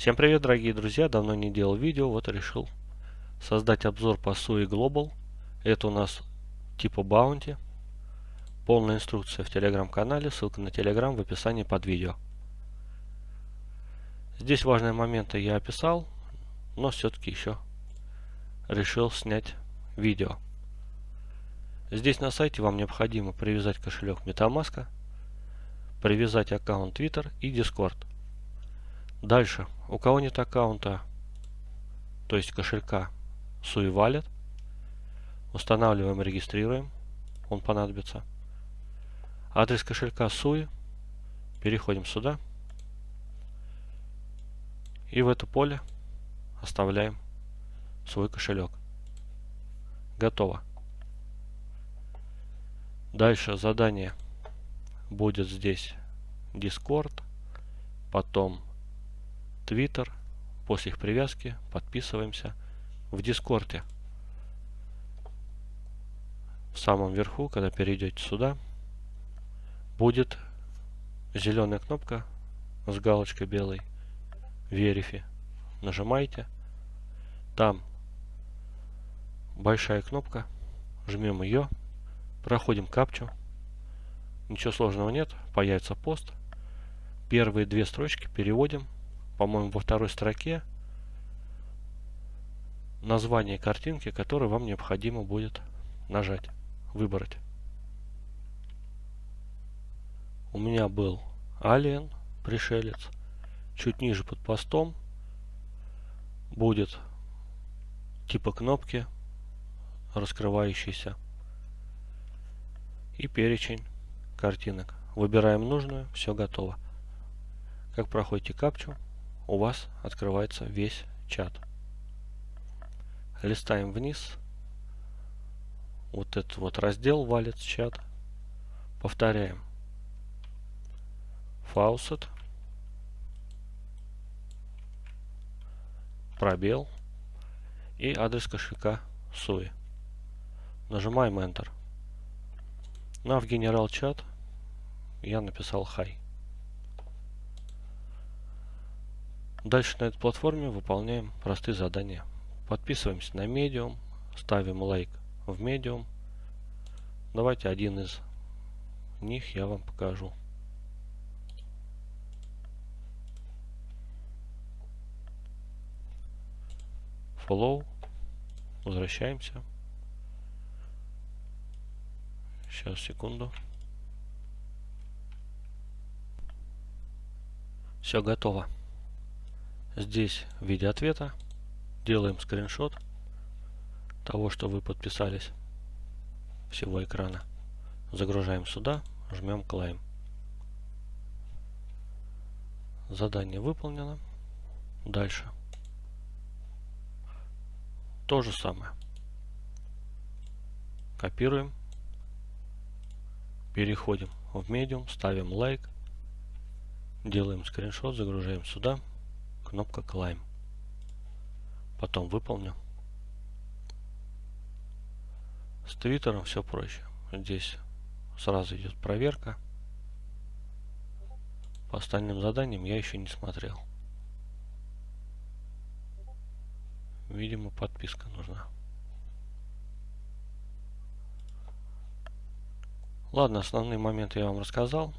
Всем привет, дорогие друзья! Давно не делал видео, вот решил создать обзор по SUI Global. Это у нас типа Bounty. Полная инструкция в телеграм-канале, ссылка на телеграм в описании под видео. Здесь важные моменты я описал, но все-таки еще решил снять видео. Здесь на сайте вам необходимо привязать кошелек MetaMask, привязать аккаунт Twitter и Discord. Дальше, у кого нет аккаунта, то есть кошелька Sui Wallet, устанавливаем, регистрируем, он понадобится. Адрес кошелька Sui, переходим сюда и в это поле оставляем свой кошелек. Готово. Дальше задание будет здесь Discord, потом Twitter. После их привязки подписываемся в Дискорде. В самом верху, когда перейдете сюда, будет зеленая кнопка с галочкой белой Verify. Нажимаете. Там большая кнопка. Жмем ее. Проходим капчу. Ничего сложного нет. Появится пост. Первые две строчки переводим по-моему, во второй строке название картинки, которую вам необходимо будет нажать, выбрать. У меня был Alien, пришелец. Чуть ниже под постом будет типа кнопки раскрывающийся и перечень картинок. Выбираем нужную, все готово. Как проходите капчу, у вас открывается весь чат. Листаем вниз. Вот этот вот раздел валит чат. Повторяем. Faucet. Пробел. И адрес кошелька SUI. Нажимаем Enter. Ну а в генерал чат я написал Hi. Дальше на этой платформе выполняем простые задания. Подписываемся на Medium, ставим лайк в Medium. Давайте один из них я вам покажу. Follow. Возвращаемся. Сейчас, секунду. Все готово здесь в виде ответа делаем скриншот того, что вы подписались всего экрана. Загружаем сюда, жмем Claim. Задание выполнено. Дальше. То же самое. Копируем. Переходим в Medium, ставим лайк. Делаем скриншот, загружаем сюда кнопка Climb. Потом выполню. С Твиттером все проще. Здесь сразу идет проверка. По остальным заданиям я еще не смотрел. Видимо, подписка нужна. Ладно, основные моменты я вам рассказал.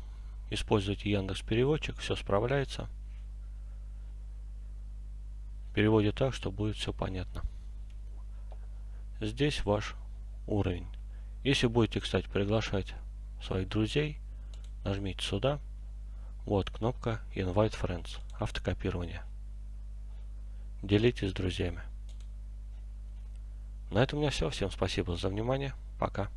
Используйте Яндекс Переводчик, все справляется переводе так, что будет все понятно. Здесь ваш уровень. Если будете, кстати, приглашать своих друзей, нажмите сюда. Вот кнопка Invite Friends. Автокопирование. Делитесь с друзьями. На этом у меня все. Всем спасибо за внимание. Пока.